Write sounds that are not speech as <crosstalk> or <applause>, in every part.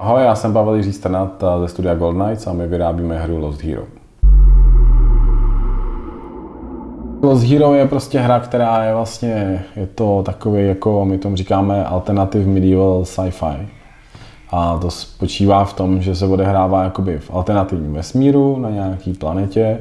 Ahoj, já jsem Pavel Jiří Strnat ze studia Gold Knights a my vyrábíme hru Lost Hero. Lost Hero je prostě hra, která je vlastně, je to takový, jako my tomu říkáme, alternative medieval sci-fi. A to spočívá v tom, že se odehrává jakoby v alternativním vesmíru na nějaký planetě,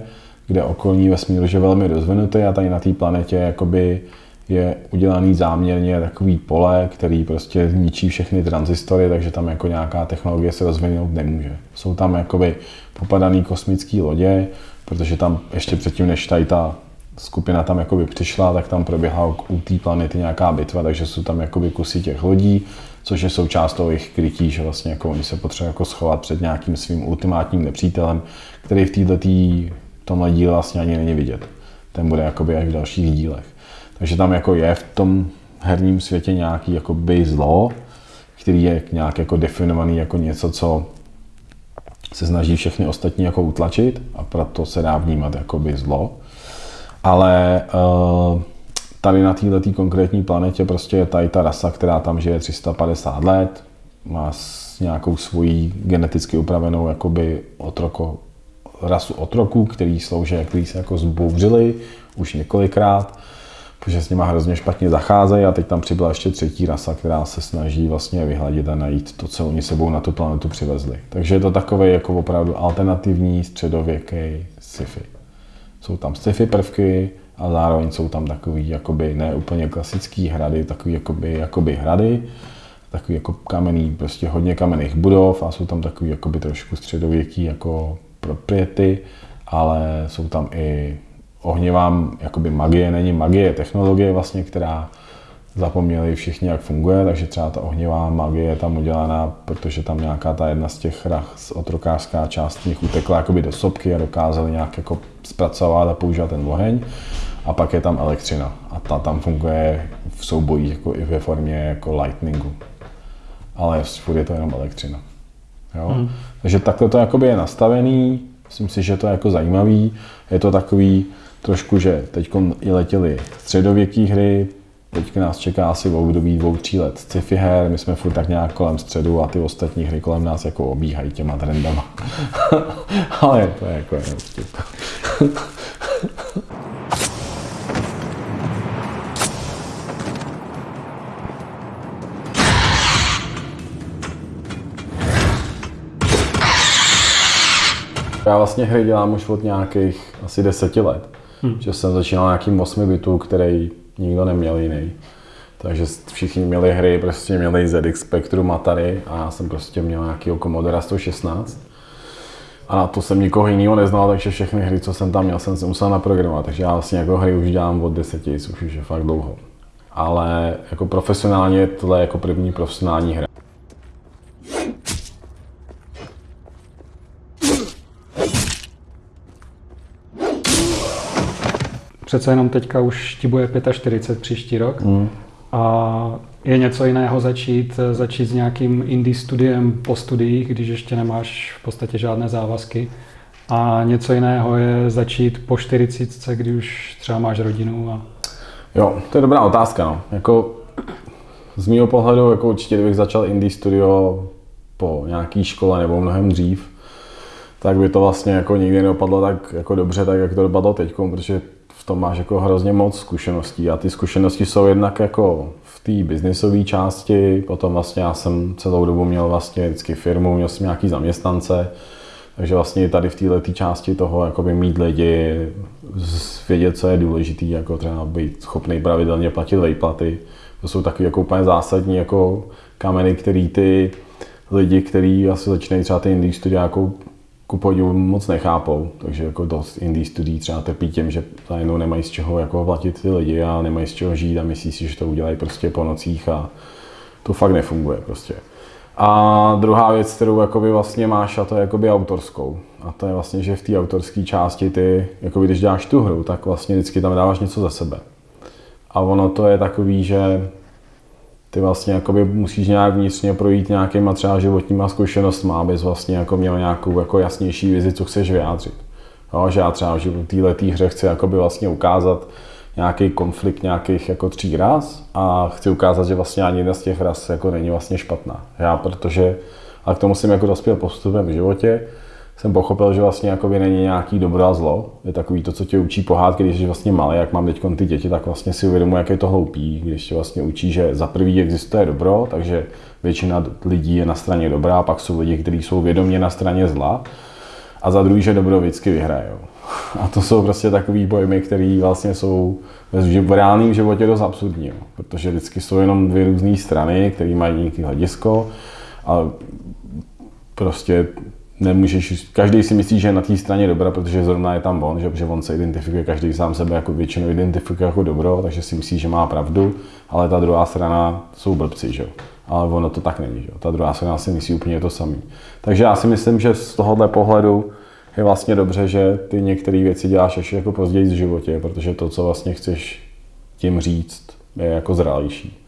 kde okolní vesmír je velmi rozvinutý a tady na té planetě jakoby je udělaný záměrně takový pole, který prostě zničí všechny transistory, takže tam jako nějaká technologie se rozvinout nemůže. Jsou tam jakoby popadaný kosmické lodě, protože tam ještě předtím, než tady ta skupina tam jakoby přišla, tak tam proběhla u té planety nějaká bitva, takže jsou tam jakoby kusy těch lodí, což je součást toho jejich krytí, že vlastně jako oni se potřebují jako schovat před nějakým svým ultimátním nepřítelem, který v této tomhle díle vlastně ani není vidět. Ten bude jakoby až v dalších dílech. Takže tam jako je v tom herním světě nějaký jakoby zlo, který je nějak jako definovaný jako něco, co se snaží všechny ostatní jako utlačit a proto se dá vnímat jako by zlo. Ale uh, tady na této konkrétní planetě prostě je tady ta rasa, která tam žije 350 let, má nějakou svojí geneticky upravenou jakoby otroko, rasu otroků, který slouží, který se jako zbouřili už několikrát protože s nima hrozně špatně zacházejí a teď tam přibyla ještě třetí rasa, která se snaží vlastně vyhladit a najít to, co oni sebou na tu planetu přivezli. Takže je to takový jako opravdu alternativní středověký sci-fi. Jsou tam sci-fi prvky a zároveň jsou tam takový jakoby ne úplně klasický hrady, takový jakoby, jakoby hrady, takový jako kamenný, prostě hodně kamenných budov a jsou tam takový jakoby trošku středověký jako propriety, ale jsou tam i ohnivá jakoby magie není magie, technologie vlastně, která zapomněli všichni, jak funguje, takže třeba ta ohnivá magie je tam udělaná, protože tam nějaká ta jedna z těch z otrokářská část nich utekla jakoby do sopky a dokázali nějak jako zpracovat a používat ten oheň. A pak je tam elektřina a ta tam funguje v soubojích jako i ve formě jako lightningu. Ale furt je to jenom elektřina. Jo? Mm. Takže takhle to jakoby je nastavený, myslím si, že to je jako zajímavý. Je to takový, trošku, že teď i letěly středověké hry, teď nás čeká asi v období dvou, tří let sci-fi her, my jsme furt tak nějak kolem středu a ty ostatní hry kolem nás jako obíhají těma trendama. <laughs> Ale to je jako jenom vtip. Já vlastně hry dělám už od nějakých asi deseti let. Hmm. Že jsem začínal nějakým 8 bitů, který nikdo neměl jiný. Takže všichni měli hry, prostě měli ZX Spectrum Atari a já jsem prostě měl nějaký Commodore 116. A na to jsem nikoho jiného neznal, takže všechny hry, co jsem tam měl, jsem si musel naprogramovat. Takže já vlastně jako hry už dělám od deseti, což už je fakt dlouho. Ale jako profesionálně tohle je jako první profesionální hra. Přece jenom teďka už ti bude 45 příští rok. Mm. A je něco jiného začít, začít s nějakým indie studiem po studiích, když ještě nemáš v podstatě žádné závazky. A něco jiného je začít po 40, kdy už třeba máš rodinu. A... Jo, to je dobrá otázka. No. Jako, z mého pohledu jako určitě, kdybych začal indie studio po nějaké škole nebo mnohem dřív, tak by to vlastně jako nikdy nedopadlo tak jako dobře, tak jak to dopadlo teď, protože tom máš jako hrozně moc zkušeností a ty zkušenosti jsou jednak jako v té biznisové části, potom vlastně já jsem celou dobu měl vlastně vždycky firmu, měl jsem nějaký zaměstnance, takže vlastně tady v této části toho jakoby mít lidi, vědět, co je důležité, jako třeba být schopný pravidelně platit výplaty. To jsou taky jako úplně zásadní jako kameny, který ty lidi, kteří asi začínají třeba ty indie studia jako ku podivu moc nechápou, takže jako dost indie studií třeba trpí tím, že najednou nemají z čeho jako platit ty lidi a nemají z čeho žít a myslí si, že to udělají prostě po nocích a to fakt nefunguje prostě. A druhá věc, kterou jakoby vlastně máš, a to je jakoby autorskou. A to je vlastně, že v té autorské části ty, jakoby když děláš tu hru, tak vlastně vždycky tam dáváš něco za sebe. A ono to je takový, že ty vlastně jakoby musíš nějak vnitřně projít nějakýma třeba životníma zkušenostmi, abys vlastně jako měl nějakou jako jasnější vizi, co chceš vyjádřit. Jo, že já třeba v této hře chci jakoby vlastně ukázat nějaký konflikt nějakých jako tří ras a chci ukázat, že vlastně ani jedna z těch ras jako není vlastně špatná. Já, protože A k tomu jsem jako dospěl postupem v životě, jsem pochopil, že vlastně jakoby není nějaký dobro a zlo. Je takový to, co tě učí pohádky, když jsi vlastně malý, jak mám teď ty děti, tak vlastně si uvědomuji, jak je to hloupý, když tě vlastně učí, že za prvý existuje dobro, takže většina lidí je na straně dobrá, pak jsou lidi, kteří jsou vědomě na straně zla, a za druhý, že dobro vždycky vyhraje. A to jsou prostě takový pojmy, které vlastně jsou v reálném životě dost absurdní, protože vždycky jsou jenom dvě různé strany, které mají nějaký hledisko a prostě nemůžeš, každý si myslí, že je na té straně dobra, protože zrovna je tam on, že, že on se identifikuje, každý sám sebe jako většinou identifikuje jako dobro, takže si myslí, že má pravdu, ale ta druhá strana jsou blbci, že Ale ono to tak není, že Ta druhá strana si myslí úplně to samé. Takže já si myslím, že z tohohle pohledu je vlastně dobře, že ty některé věci děláš ještě jako později v životě, protože to, co vlastně chceš tím říct, je jako zralější.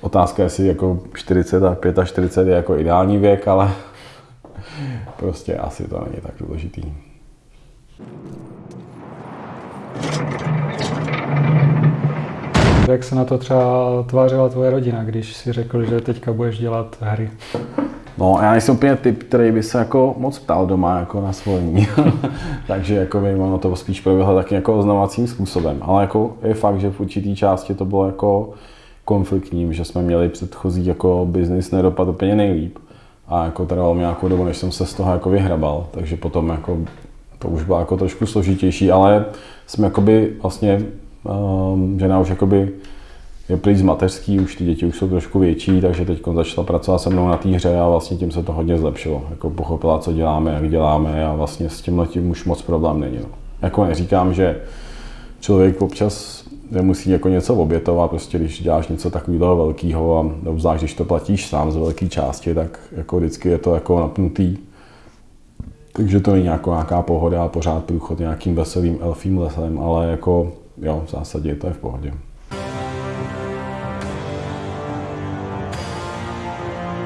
Otázka je, jestli jako 40 a 45 je jako ideální věk, ale prostě asi to není tak důležitý. Jak se na to třeba tvářila tvoje rodina, když si řekl, že teďka budeš dělat hry? No, já nejsem úplně typ, který by se jako moc ptal doma jako na svolení. <laughs> Takže jako by ono to spíš proběhlo taky jako oznamovacím způsobem. Ale jako je fakt, že v určitý části to bylo jako konfliktním, že jsme měli předchozí jako biznis nedopad úplně nejlíp. A jako trvalo mi nějakou dobu, než jsem se z toho jako vyhrabal. Takže potom jako to už bylo jako trošku složitější, ale jsme jakoby vlastně, um, žena už jakoby je pryč z mateřský, už ty děti už jsou trošku větší, takže teď začala pracovat se mnou na té hře a vlastně tím se to hodně zlepšilo. Jako pochopila, co děláme, jak děláme a vlastně s tím už moc problém není. No. Jako neříkám, že člověk občas nemusí jako něco obětovat, prostě když děláš něco takového velkého a obzvlášť, když to platíš sám z velké části, tak jako vždycky je to jako napnutý. Takže to není jako nějaká pohoda a pořád průchod nějakým veselým elfím lesem, ale jako jo, v zásadě to je v pohodě.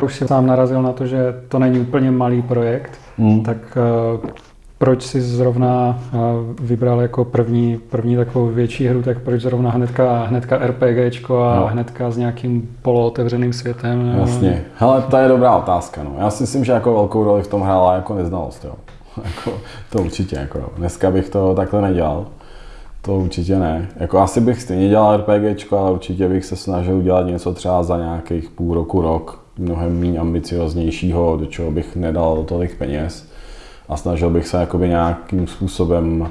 Už si sám narazil na to, že to není úplně malý projekt, hmm. tak uh, proč si zrovna uh, vybral jako první, první takovou větší hru, tak proč zrovna hnedka, hnedka RPGčko a no. hnedka s nějakým polootevřeným světem? Jasně. Hele, to je dobrá otázka. No. Já si myslím, že jako velkou roli v tom hrála jako neznalost. Jo. <laughs> jako, to určitě. Jako, dneska bych to takhle nedělal. To určitě ne. Jako asi bych stejně dělal RPGčko, ale určitě bych se snažil udělat něco třeba za nějakých půl roku, rok mnohem méně ambicioznějšího, do čeho bych nedal tolik peněz a snažil bych se jakoby nějakým způsobem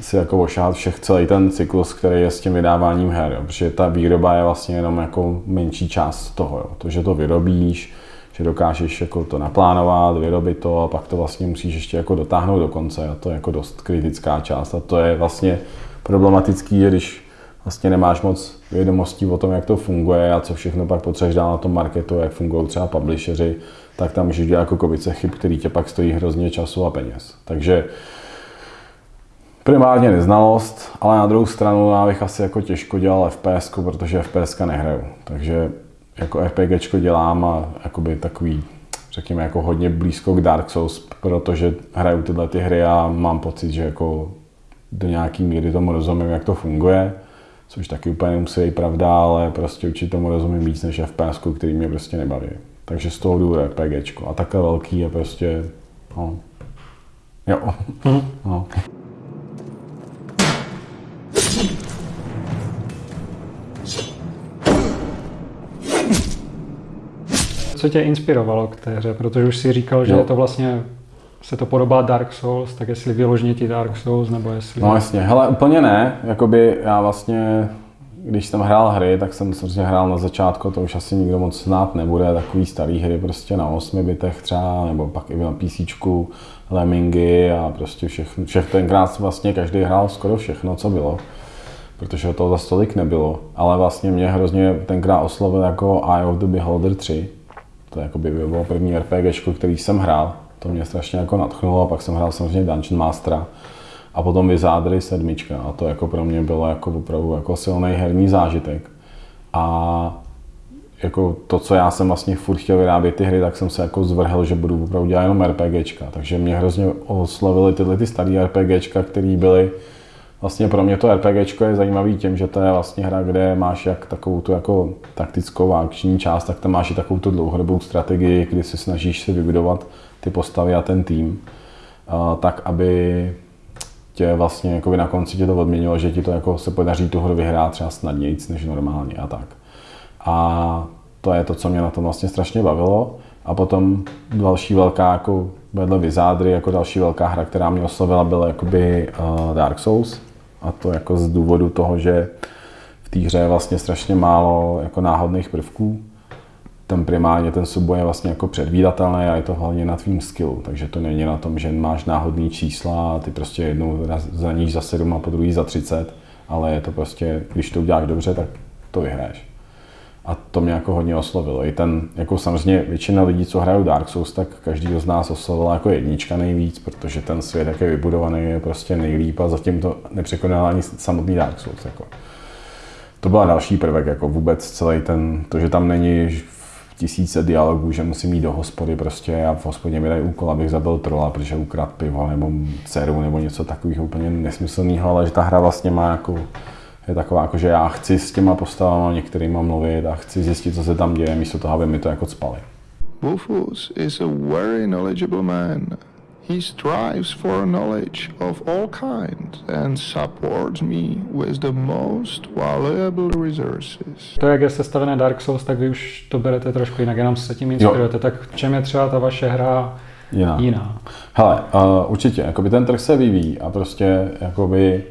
si jako ošát všech celý ten cyklus, který je s tím vydáváním her, jo. protože ta výroba je vlastně jenom jako menší část toho, jo. to, že to vyrobíš, že dokážeš jako to naplánovat, vyrobit to a pak to vlastně musíš ještě jako dotáhnout do konce a to je jako dost kritická část a to je vlastně problematický, když vlastně nemáš moc vědomostí o tom, jak to funguje a co všechno pak potřebuješ dál na tom marketu, jak fungují třeba publisheři, tak tam můžeš dělat jako kovice chyb, který tě pak stojí hrozně času a peněz. Takže primárně neznalost, ale na druhou stranu já bych asi jako těžko dělal FPS, protože FPS nehraju. Takže jako RPG dělám a jakoby takový, řekněme, jako hodně blízko k Dark Souls, protože hraju tyhle ty hry a mám pocit, že jako do nějaký míry tomu rozumím, jak to funguje což taky úplně nemusí být pravda, ale prostě určitě tomu rozumím víc než FPS, který mě prostě nebaví. Takže z toho jdu RPGčko. A takhle velký je prostě, no, jo. Mm. No. Co tě inspirovalo k té hře? Protože už si říkal, že jo. je to vlastně se to podobá Dark Souls, tak jestli vyloženě ti Dark Souls, nebo jestli... No jasně, hele, úplně ne. Jakoby já vlastně, když jsem hrál hry, tak jsem samozřejmě hrál na začátku, to už asi nikdo moc znát nebude, takový starý hry prostě na 8 bitech třeba, nebo pak i na PC, Lemmingy a prostě všechno, všech tenkrát vlastně každý hrál skoro všechno, co bylo protože to za tolik nebylo, ale vlastně mě hrozně tenkrát oslovil jako Eye of the Beholder 3. To jako by bylo první RPG, který jsem hrál. To mě strašně jako nadchnulo a pak jsem hrál samozřejmě Dungeon Mastera a potom Wizardry sedmička a to jako pro mě bylo jako opravdu jako silný herní zážitek. A jako to, co já jsem vlastně furt chtěl vyrábět ty hry, tak jsem se jako zvrhl, že budu opravdu dělat jenom RPGčka. Takže mě hrozně oslovily tyhle ty staré RPGčka, které byly vlastně pro mě to RPG je zajímavý tím, že to je vlastně hra, kde máš jak takovou tu jako taktickou a akční část, tak tam máš i takovou tu dlouhodobou strategii, kdy se snažíš si vybudovat ty postavy a ten tým, tak aby tě vlastně jako na konci tě to odměnilo, že ti to jako se podaří tu hru vyhrát třeba snadnějíc než normálně a tak. A to je to, co mě na tom vlastně strašně bavilo. A potom další velká, jako vedle Vizádry, jako další velká hra, která mě oslovila, byla jakoby uh, Dark Souls. A to jako z důvodu toho, že v té hře je vlastně strašně málo jako náhodných prvků. Ten primárně ten souboj je vlastně jako předvídatelný a je to hlavně na tvým skillu. Takže to není na tom, že máš náhodný čísla a ty prostě jednou za níž za 7 a po druhý za 30, ale je to prostě, když to uděláš dobře, tak to vyhraješ. A to mě jako hodně oslovilo. I ten, jako samozřejmě většina lidí, co hrajou Dark Souls, tak každý z nás oslovila jako jednička nejvíc, protože ten svět, jak je vybudovaný, je prostě nejlíp a zatím to nepřekonal ani samotný Dark Souls. Jako. To byla další prvek, jako vůbec celý ten, to, že tam není tisíce dialogů, že musím jít do hospody prostě a v hospodě mi dají úkol, abych zabil trola, protože ukradl pivo nebo dceru nebo něco takového úplně nesmyslného, ale že ta hra vlastně má jako je taková, jako, že já chci s těma postavama některýma mluvit a chci zjistit, co se tam děje, místo toho, aby mi to jako spali. Wolfus is a very knowledgeable man. He strives for knowledge of all kinds and supports me with the most valuable resources. To, jak je sestavené Dark Souls, tak vy už to berete trošku jinak, jenom se tím inspirujete. Jo. Tak v čem je třeba ta vaše hra jiná? jiná? Hele, uh, určitě, jakoby ten trh se vyvíjí a prostě jakoby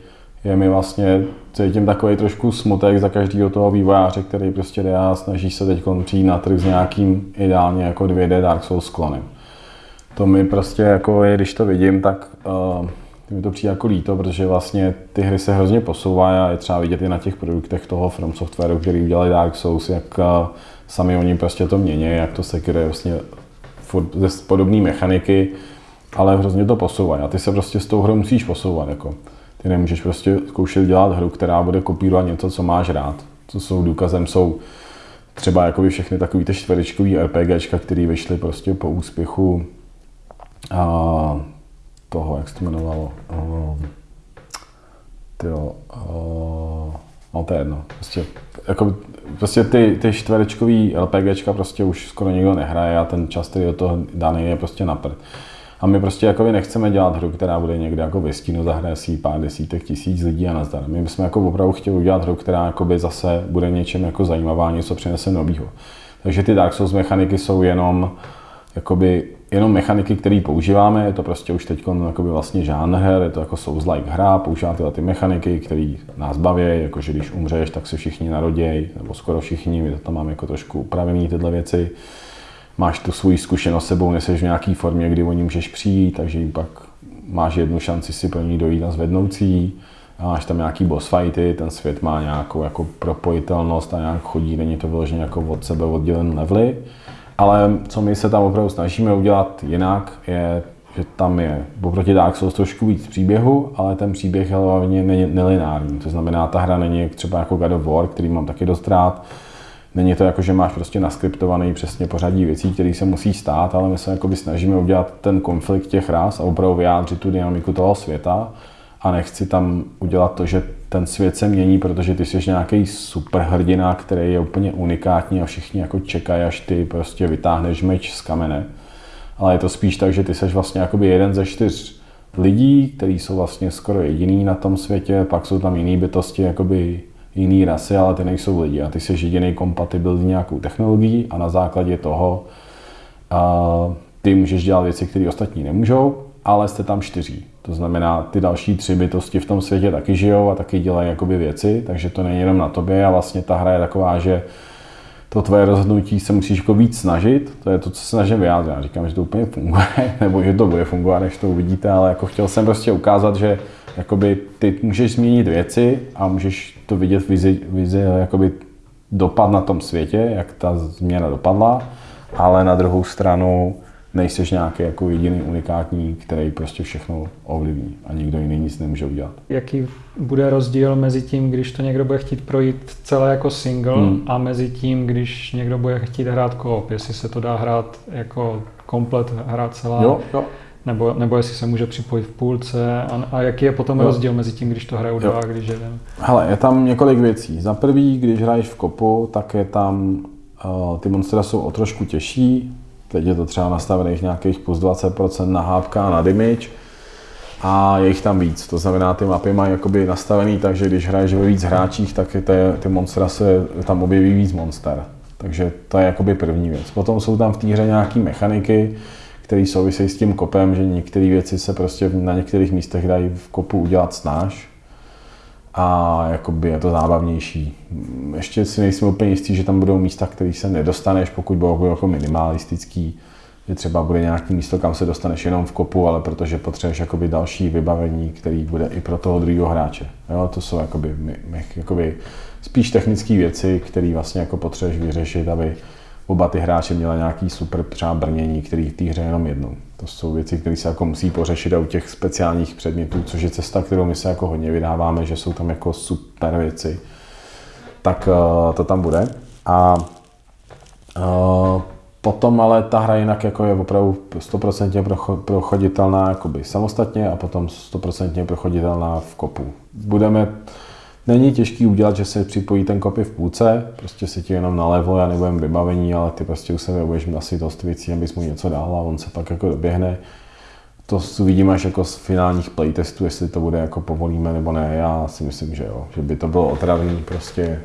je mi vlastně, cítím takový trošku smutek za každého toho vývojáře, který prostě jde a snaží se teď přijít na trh s nějakým ideálně jako 2D Dark Souls sklonem. To mi prostě jako je, když to vidím, tak uh, mi to přijde jako líto, protože vlastně ty hry se hrozně posouvají a je třeba vidět i na těch produktech toho From Softwareu, který udělali Dark Souls, jak uh, sami oni prostě to mění, jak to se vlastně furt ze podobné mechaniky, ale hrozně to posouvají a ty se prostě s tou hrou musíš posouvat. Jako. Ty nemůžeš prostě zkoušet dělat hru, která bude kopírovat něco, co máš rád. Co jsou důkazem, jsou třeba jakoby všechny takové ty čtverečkový RPGčka, které vyšly prostě po úspěchu a toho, jak se to jmenovalo, uh, tyjo, uh, no to je jedno. Prostě, jako, prostě ty, ty čtverečkový LPGčka prostě už skoro nikdo nehraje a ten čas, který do toho daný je prostě na prd. A my prostě jako nechceme dělat hru, která bude někde jako ve stínu, zahraje si pár desítek tisíc lidí a nazdar. My bychom jako opravdu chtěli udělat hru, která jakoby zase bude něčem jako zajímavá, něco přinese novýho. Takže ty Dark Souls mechaniky jsou jenom jakoby jenom mechaniky, které používáme, je to prostě už teď vlastně žánr je to jako Souls-like hra, používá tyhle ty mechaniky, které nás baví, jakože když umřeš, tak se všichni narodějí, nebo skoro všichni, my to tam máme jako trošku upravené tyhle věci máš tu svoji zkušenost sebou, neseš v nějaké formě, kdy o ní můžeš přijít, takže jim pak máš jednu šanci si pro ní dojít na zvednoucí. A máš tam nějaký boss fighty, ten svět má nějakou jako propojitelnost a nějak chodí, není to vyloženě jako od sebe oddělen levely. Ale co my se tam opravdu snažíme udělat jinak, je, že tam je oproti Dark Souls trošku víc příběhu, ale ten příběh je hlavně nelineární. To znamená, ta hra není třeba jako God of War, který mám taky dost rád, Není to jako, že máš prostě naskriptovaný přesně pořadí věcí, které se musí stát, ale my se jakoby snažíme udělat ten konflikt těch ras a opravdu vyjádřit tu dynamiku toho světa a nechci tam udělat to, že ten svět se mění, protože ty jsi nějaký superhrdina, který je úplně unikátní a všichni jako čekají, až ty prostě vytáhneš meč z kamene. Ale je to spíš tak, že ty jsi vlastně jakoby jeden ze čtyř lidí, kteří jsou vlastně skoro jediný na tom světě, pak jsou tam jiné bytosti, jakoby jiný rasy, ale ty nejsou lidi a ty jsi jediný kompatibilní nějakou technologií a na základě toho a ty můžeš dělat věci, které ostatní nemůžou, ale jste tam čtyři. To znamená, ty další tři bytosti v tom světě taky žijou a taky dělají jakoby věci, takže to není jenom na tobě a vlastně ta hra je taková, že to tvoje rozhodnutí se musíš jako víc snažit, to je to, co se snažím vyjádřit. Já říkám, že to úplně funguje, <laughs> nebo že to bude fungovat, než to uvidíte, ale jako chtěl jsem prostě ukázat, že jakoby ty můžeš změnit věci a můžeš to vidět vizi, vizi jakoby dopad na tom světě, jak ta změna dopadla, ale na druhou stranu nejseš nějaký jako jediný unikátní, který prostě všechno ovlivní a nikdo jiný nic nemůže udělat. Jaký bude rozdíl mezi tím, když to někdo bude chtít projít celé jako single hmm. a mezi tím, když někdo bude chtít hrát koop, jestli se to dá hrát jako komplet hrát celá jo, jo nebo, nebo jestli se může připojit v půlce a, a jaký je potom jo. rozdíl mezi tím, když to hrajou dva a když jeden? Hele, je tam několik věcí. Za prvý, když hraješ v kopu, tak je tam, uh, ty monstra jsou o trošku těžší, teď je to třeba nastavených nějakých plus 20% na hápka a na damage, a je jich tam víc. To znamená, ty mapy mají jakoby nastavený tak, že když hraješ ve víc hráčích, tak ty, ty monstra se tam objeví víc monster. Takže to je jakoby první věc. Potom jsou tam v té hře nějaké mechaniky, které souvisejí s tím kopem, že některé věci se prostě na některých místech dají v kopu udělat snáš a jakoby je to zábavnější. Ještě si nejsem úplně jistý, že tam budou místa, které se nedostaneš, pokud budou jako minimalistický, že třeba bude nějaký místo, kam se dostaneš jenom v kopu, ale protože potřebuješ jakoby další vybavení, který bude i pro toho druhého hráče. Jo, to jsou jakoby, jakoby spíš technické věci, které vlastně jako potřebuješ vyřešit, aby oba ty hráči měli nějaký super třeba brnění, který v té hře jenom jednou. To jsou věci, které se jako musí pořešit a u těch speciálních předmětů, což je cesta, kterou my se jako hodně vydáváme, že jsou tam jako super věci, tak uh, to tam bude. A uh, Potom ale ta hra jinak jako je opravdu 100% prochoditelná samostatně a potom 100% prochoditelná v kopu. Budeme, není těžký udělat, že se připojí ten kopy v půlce, prostě si ti jenom nalevo, já nebudem vybavení, ale ty prostě u sebe budeš asi dost věcí, abys mu něco dal a on se pak jako doběhne. To uvidíme až jako z finálních playtestů, jestli to bude jako povolíme nebo ne. Já si myslím, že jo, že by to bylo otravný prostě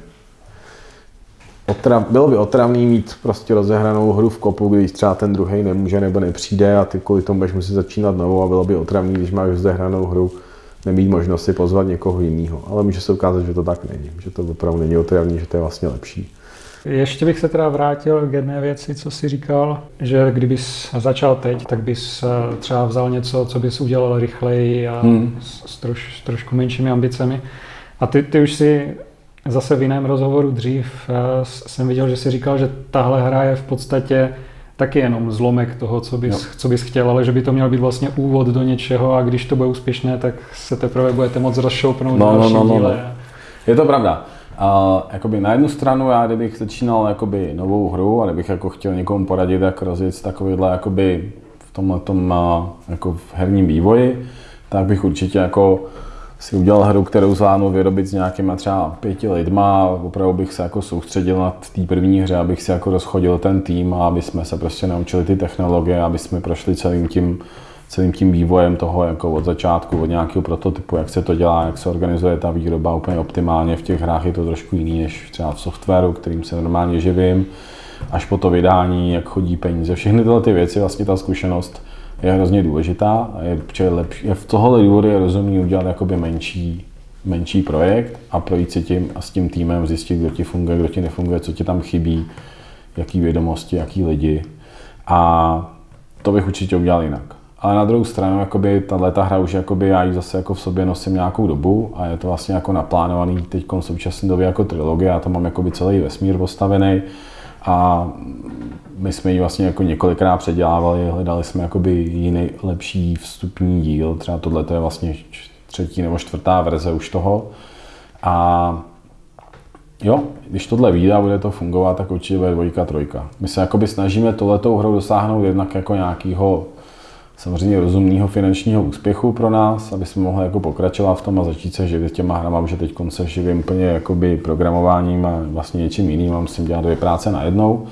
otrav, bylo by otravný mít prostě rozehranou hru v kopu, když třeba ten druhý nemůže nebo nepřijde a ty kvůli tomu budeš muset začínat novou a bylo by otravný, když máš rozehranou hru, nemít možnost si pozvat někoho jiného. Ale může se ukázat, že to tak není, že to opravdu není otravný, že to je vlastně lepší. Ještě bych se teda vrátil k jedné věci, co jsi říkal, že kdybys začal teď, tak bys eh, třeba vzal něco, co bys udělal rychleji a hmm. s, troš, s trošku menšími ambicemi. A ty, ty už si Zase v jiném rozhovoru dřív eh, jsem viděl, že si říkal, že tahle hra je v podstatě taky jenom zlomek toho, co bys, co bys chtěl, ale že by to měl být vlastně úvod do něčeho a když to bude úspěšné, tak se teprve budete moc rozšoupnout no, další no, no, no, no. Je to pravda. A jakoby na jednu stranu já, kdybych začínal jakoby novou hru a kdybych jako chtěl někomu poradit, jak rozjet takovýhle jakoby v tomhle tom jako v herním vývoji, tak bych určitě jako si udělal hru, kterou zvládnu vyrobit s nějakýma třeba pěti lidma opravdu bych se jako soustředil na té první hře, abych si jako rozchodil ten tým a aby jsme se prostě naučili ty technologie, aby jsme prošli celým tím, celým tím vývojem toho jako od začátku, od nějakého prototypu, jak se to dělá, jak se organizuje ta výroba úplně optimálně. V těch hrách je to trošku jiný než třeba v softwaru, kterým se normálně živím, až po to vydání, jak chodí peníze. Všechny tyhle ty věci, vlastně ta zkušenost je hrozně důležitá a je, je, lepší, je v tohle důvodu je rozumný udělat jakoby menší, menší projekt a projít si tím a s tím týmem zjistit, kdo ti funguje, kdo ti nefunguje, co ti tam chybí, jaký vědomosti, jaký lidi. A to bych určitě udělal jinak. Ale na druhou stranu, jakoby, tato hra už jakoby, já ji zase jako v sobě nosím nějakou dobu a je to vlastně jako naplánovaný teď v současné době jako trilogie, já to mám jakoby celý vesmír postavený a my jsme ji vlastně jako několikrát předělávali, hledali jsme jakoby jiný, lepší vstupní díl, třeba tohle je vlastně třetí nebo čtvrtá verze už toho. A jo, když tohle vyjde a bude to fungovat, tak určitě bude dvojka, trojka. My se jakoby snažíme tohletou hrou dosáhnout jednak jako nějakého samozřejmě rozumného finančního úspěchu pro nás, aby jsme mohli jako pokračovat v tom a začít se živit těma hrama, že teď se živím úplně jakoby programováním a vlastně něčím jiným a musím dělat dvě práce najednou.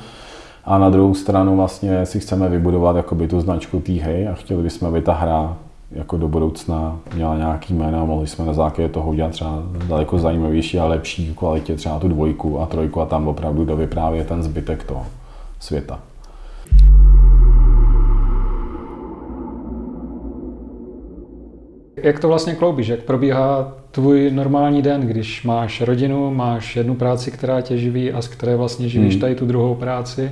A na druhou stranu vlastně si chceme vybudovat jakoby tu značku té hry a chtěli bychom, aby ta hra jako do budoucna měla nějaký jméno a mohli jsme na základě toho udělat třeba daleko zajímavější a lepší kvalitě třeba tu dvojku a trojku a tam opravdu dovyprávět ten zbytek toho světa. Jak to vlastně kloubíš? Jak probíhá tvůj normální den, když máš rodinu, máš jednu práci, která tě živí a z které vlastně živíš hmm. tady tu druhou práci?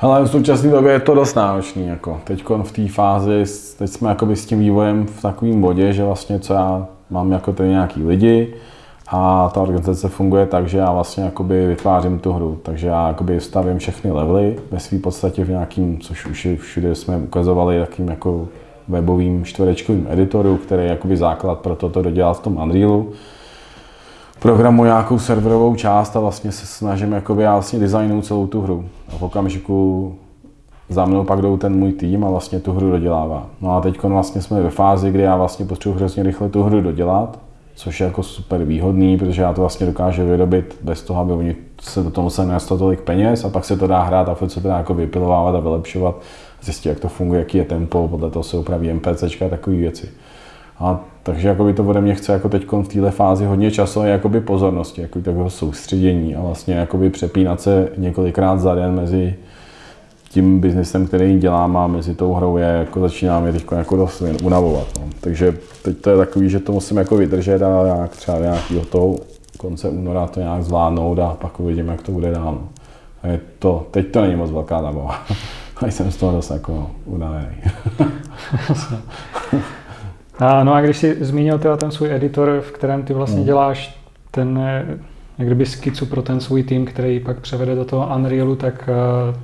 Hele, v současné době je to dost náročný. Jako. Teď v té fázi, teď jsme s tím vývojem v takovém bodě, že vlastně co já mám jako tady nějaký lidi a ta organizace funguje tak, že já vlastně jakoby vytvářím tu hru. Takže já jakoby stavím všechny levely ve své podstatě v nějakým, což už všude jsme ukazovali, jakým jako webovým čtverečkovým editoru, který je jakoby základ pro toto dodělat v tom Unrealu. Programu nějakou serverovou část a vlastně se snažím jakoby já vlastně designout celou tu hru. A v okamžiku, za mnou pak jdou ten můj tým a vlastně tu hru dodělává. No a teď vlastně jsme ve fázi, kdy já vlastně potřebuji hrozně rychle tu hru dodělat, což je jako super výhodný, protože já to vlastně dokážu vyrobit bez toho, aby oni se do toho museli nastat tolik peněz a pak se to dá hrát a furt se to dá jako vypilovávat a vylepšovat, zjistit, jak to funguje, jaký je tempo, podle toho se upraví MPC a takové věci. A takže jakoby to ode mě chce jako teď v této fázi hodně času a jakoby pozornosti, jako takového soustředění a vlastně jakoby přepínat se několikrát za den mezi tím biznesem, který dělám a mezi tou hrou je, jako začíná mě teď jako dost unavovat. No. Takže teď to je takový, že to musím jako vydržet a nějak třeba nějakého toho konce února to nějak zvládnout a pak uvidím, jak to bude dál. No. A je to, teď to není moc velká zábava. A <laughs> jsem z toho dost jako unavený. <laughs> a, no a když jsi zmínil teda ten svůj editor, v kterém ty vlastně hmm. děláš ten jak kdyby skicu pro ten svůj tým, který pak převede do toho Unrealu, tak eh,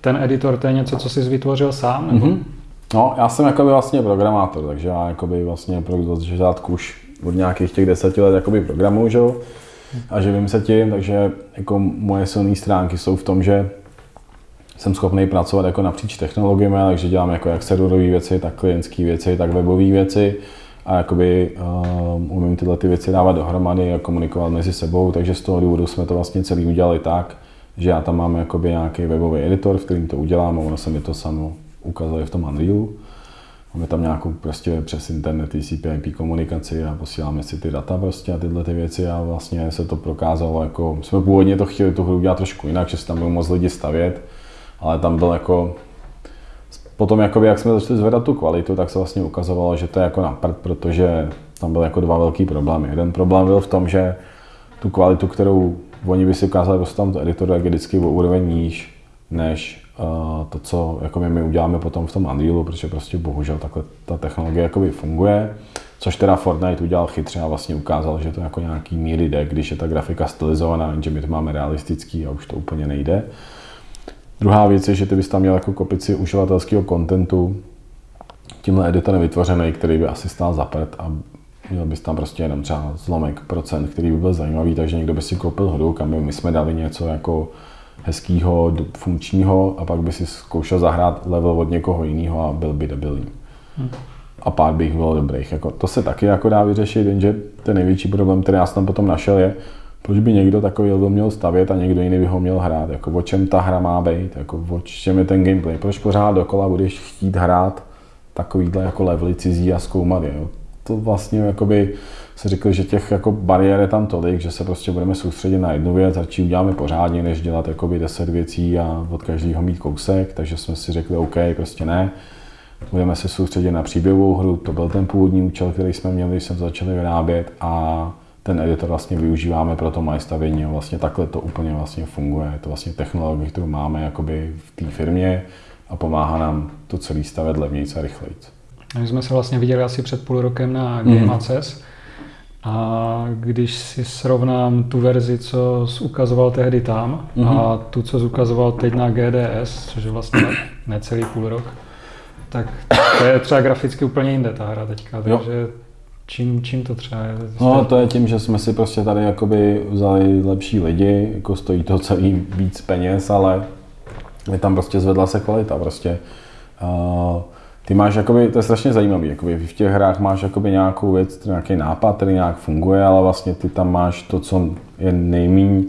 ten editor, to je něco, co jsi vytvořil sám? Nebo? Mm-hmm. No, já jsem jakoby vlastně programátor, takže já jakoby vlastně pro začátku už od nějakých těch deseti let jakoby programuju, že? a živím se tím, takže jako moje silné stránky jsou v tom, že jsem schopný pracovat jako napříč technologiemi, takže dělám jako jak serverové věci, tak klientské věci, tak webové věci a jakoby uh, umím tyhle ty věci dávat dohromady a komunikovat mezi sebou, takže z toho důvodu jsme to vlastně celý udělali tak, že já tam mám jakoby nějaký webový editor, v kterým to udělám a ono se mi to samo ukazuje v tom Unrealu. Máme tam nějakou prostě přes internet TCP IP komunikaci a posíláme si ty data prostě a tyhle ty věci a vlastně se to prokázalo jako, jsme původně to chtěli tu hru udělat trošku jinak, že se tam budou moc lidi stavět, ale tam byl jako Potom, jakoby, jak jsme začali zvedat tu kvalitu, tak se vlastně ukazovalo, že to je jako na prd, protože tam byly jako dva velký problémy. Jeden problém byl v tom, že tu kvalitu, kterou oni by si ukázali prostě tam to editoru, jak je vždycky o úroveň níž, než uh, to, co jako my, uděláme potom v tom Unrealu, protože prostě bohužel takhle ta technologie jakoby funguje. Což teda Fortnite udělal chytře a vlastně ukázal, že to jako nějaký míry jde, když je ta grafika stylizovaná, že my to máme realistický a už to úplně nejde. Druhá věc je, že ty bys tam měl jako kopici uživatelského kontentu tímhle editorem vytvořený, který by asi stál za prd a Měl bys tam prostě jenom třeba zlomek procent, který by byl zajímavý, takže někdo by si koupil hru, kam by my jsme dali něco jako hezkýho, funkčního a pak by si zkoušel zahrát level od někoho jiného a byl by debilní. Hmm. A pár bych bylo dobrých. Jako, to se taky jako dá vyřešit, jenže ten největší problém, který já jsem tam potom našel, je, proč by někdo takový level měl stavět a někdo jiný by ho měl hrát. Jako, o čem ta hra má být, jako, o čem je ten gameplay. Proč pořád dokola budeš chtít hrát takovýhle jako levely cizí a zkoumat je. Jo? to vlastně jakoby se řekl, že těch jako bariér je tam tolik, že se prostě budeme soustředit na jednu věc, radši uděláme pořádně, než dělat jakoby deset věcí a od každého mít kousek, takže jsme si řekli, OK, prostě ne. Budeme se soustředit na příběhovou hru, to byl ten původní účel, který jsme měli, když jsme začali vyrábět a ten editor vlastně využíváme pro to moje stavění a vlastně takhle to úplně vlastně funguje. Je to vlastně technologie, kterou máme jakoby v té firmě a pomáhá nám to celý stavět levnějc a rychleji. My jsme se vlastně viděli asi před půl rokem na Game mm. Access. A když si srovnám tu verzi, co ukazoval tehdy tam mm-hmm. a mhm. tu, co ukazoval teď na GDS, což je vlastně necelý půl rok, tak to je třeba graficky úplně jinde ta hra teďka, takže čím, čím to třeba je? No to je tím, že jsme si prostě tady jakoby vzali lepší lidi, jako stojí to celý víc peněz, ale je tam prostě zvedla se kvalita prostě. Uh, ty máš, jakoby, to je strašně zajímavý, jakoby v těch hrách máš jakoby nějakou věc, nějaký nápad, který nějak funguje, ale vlastně ty tam máš to, co je nejméně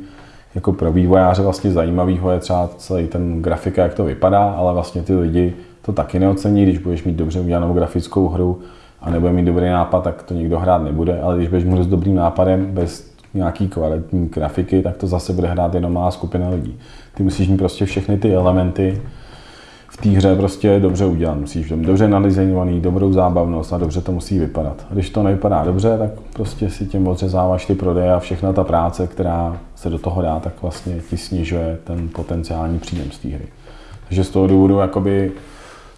jako pro vývojáře vlastně zajímavého je třeba celý ten grafika, jak to vypadá, ale vlastně ty lidi to taky neocení, když budeš mít dobře udělanou grafickou hru a nebude mít dobrý nápad, tak to nikdo hrát nebude, ale když budeš mít s dobrým nápadem, bez nějaký kvalitní grafiky, tak to zase bude hrát jenom malá skupina lidí. Ty musíš mít prostě všechny ty elementy, té hře prostě dobře udělat. Musíš mít dobře nadizajnovaný, dobrou zábavnost a dobře to musí vypadat. A když to nevypadá dobře, tak prostě si tím odřezáváš ty prodeje a všechna ta práce, která se do toho dá, tak vlastně ti snižuje ten potenciální příjem z té hry. Takže z toho důvodu jakoby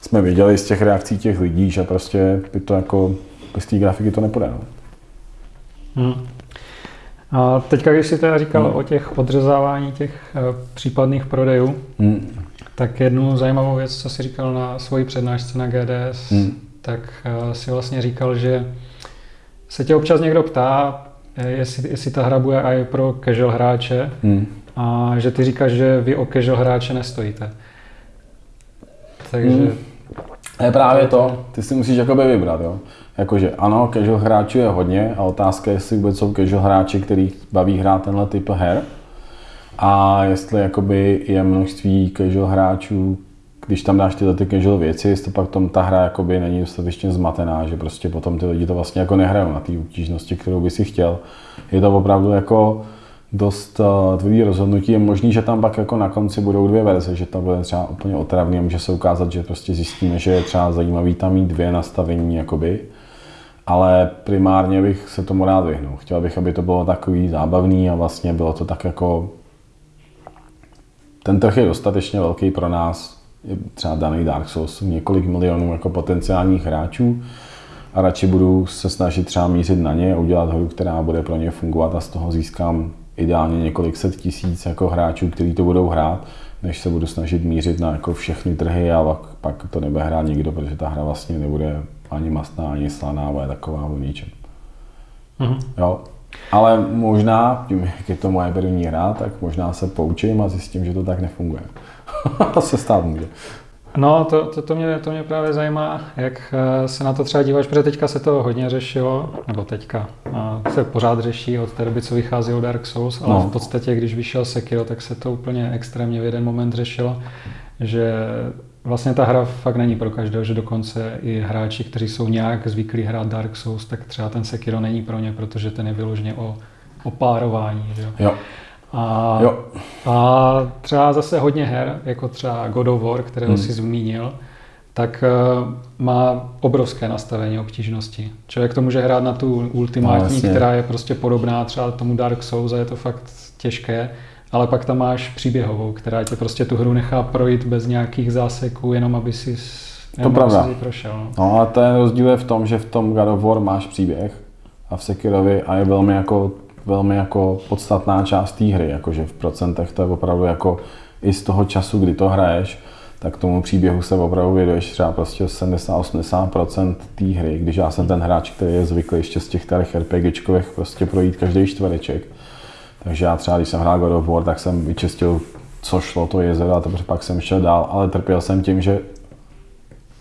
jsme viděli z těch reakcí těch lidí, že prostě by to jako bez té grafiky to nepůjde. No. Hmm. A teďka, když jsi teda říkal hmm. o těch odřezávání těch uh, případných prodejů, hmm. Tak jednu zajímavou věc, co jsi říkal na svoji přednášce na GDS, hmm. tak uh, si vlastně říkal, že se tě občas někdo ptá, eh, jestli, jestli ta hra bude i pro casual hráče hmm. a že ty říkáš, že vy o casual hráče nestojíte. takže... Hmm. Je právě to, ty si musíš jakoby vybrat, jo. Jakože ano, casual hráčů je hodně a otázka je, jestli vůbec jsou casual hráči, který baví hrát tenhle typ her. A jestli jakoby je množství casual hráčů, když tam dáš tyhle ty casual věci, jestli pak tom ta hra jakoby není dostatečně zmatená, že prostě potom ty lidi to vlastně jako nehrajou na té obtížnosti, kterou by si chtěl. Je to opravdu jako dost uh, tvrdý rozhodnutí. Je možný, že tam pak jako na konci budou dvě verze, že to bude třeba úplně otravný a může se ukázat, že prostě zjistíme, že je třeba zajímavý tam mít dvě nastavení, jakoby. Ale primárně bych se tomu rád vyhnul. Chtěl bych, aby to bylo takový zábavný a vlastně bylo to tak jako... Ten trh je dostatečně velký pro nás, je třeba daný Dark Souls, několik milionů jako potenciálních hráčů a radši budu se snažit třeba mířit na ně a udělat hru, která bude pro ně fungovat a z toho získám ideálně několik set tisíc jako hráčů, kteří to budou hrát, než se budu snažit mířit na jako všechny trhy a pak, pak to nebude hrát nikdo, protože ta hra vlastně nebude ani mastná, ani slaná, bude taková o ničem. Mm-hmm. Jo. Ale možná, tím, jak je to moje první hra, tak možná se poučím a zjistím, že to tak nefunguje. <laughs> to se stát může. No, to, to, to, mě, to mě právě zajímá, jak eh, se na to třeba díváš, protože teďka se to hodně řešilo, nebo teďka se pořád řeší od té doby, co vychází Dark Souls, ale no. v podstatě, když vyšel Sekiro, tak se to úplně extrémně v jeden moment řešilo, že vlastně ta hra fakt není pro každého, že dokonce i hráči, kteří jsou nějak zvyklí hrát Dark Souls, tak třeba ten Sekiro není pro ně, protože ten je vyloženě o, o párování. Že? Jo. A, jo. a třeba zase hodně her, jako třeba God of War, kterého hmm. si zmínil, tak uh, má obrovské nastavení obtížnosti. Člověk to může hrát na tu ultimátní, no, která je prostě podobná třeba tomu Dark Souls a je to fakt těžké, ale pak tam máš příběhovou, která tě prostě tu hru nechá projít bez nějakých záseků, jenom aby si to pravda. prošel. No. no a ten rozdíl je v tom, že v tom God of War máš příběh a v Sekirovi a je velmi jako velmi jako podstatná část té hry, jakože v procentech to je opravdu jako i z toho času, kdy to hraješ, tak tomu příběhu se opravdu věduješ třeba prostě 70-80% té hry, když já jsem ten hráč, který je zvyklý ještě z těch starých RPGčkových prostě projít každý čtvereček. Takže já třeba, když jsem hrál God of War, tak jsem vyčistil, co šlo to jezero a teprve pak jsem šel dál, ale trpěl jsem tím, že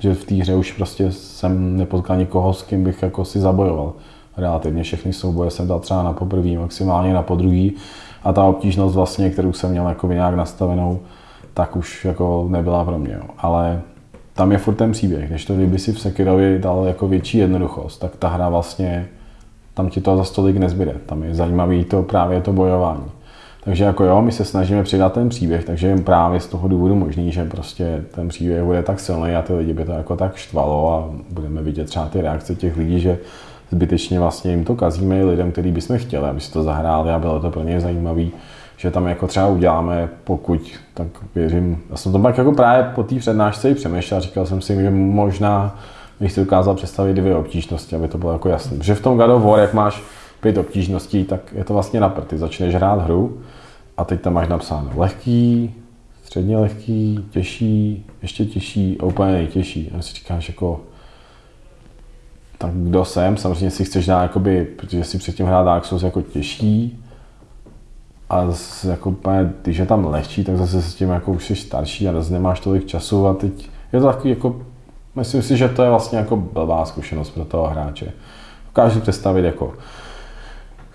že v té hře už prostě jsem nepotkal nikoho, s kým bych jako si zabojoval relativně všechny souboje jsem dal třeba na poprvý, maximálně na podruhý a ta obtížnost vlastně, kterou jsem měl jako nějak nastavenou, tak už jako nebyla pro mě. Ale tam je furt ten příběh, když to kdyby si v Sekirovi dal jako větší jednoduchost, tak ta hra vlastně, tam ti to za stolik nezbyde. Tam je zajímavý to právě to bojování. Takže jako jo, my se snažíme přidat ten příběh, takže je právě z toho důvodu možný, že prostě ten příběh bude tak silný a ty lidi by to jako tak štvalo a budeme vidět třeba ty reakce těch lidí, že zbytečně vlastně jim to kazíme lidem, který bychom chtěli, aby si to zahráli a bylo to pro ně zajímavý, že tam jako třeba uděláme, pokud, tak věřím, já jsem to pak jako právě po té přednášce i přemýšlel, říkal jsem si, že možná bych si dokázal představit dvě obtížnosti, aby to bylo jako jasné. Že v tom God of War, jak máš pět obtížností, tak je to vlastně na Ty začneš hrát hru a teď tam máš napsáno lehký, středně lehký, těžší, ještě těžší úplně nejtěžší. A si říkáš jako, tak kdo jsem, samozřejmě si chceš dát, jakoby, protože si předtím hrát Dark Souls jako těžší, a z, jako, když je tam lehčí, tak zase s tím jako už jsi starší a zase nemáš tolik času a teď je to takový jako, myslím si, že to je vlastně jako blbá zkušenost pro toho hráče. Dokážu představit jako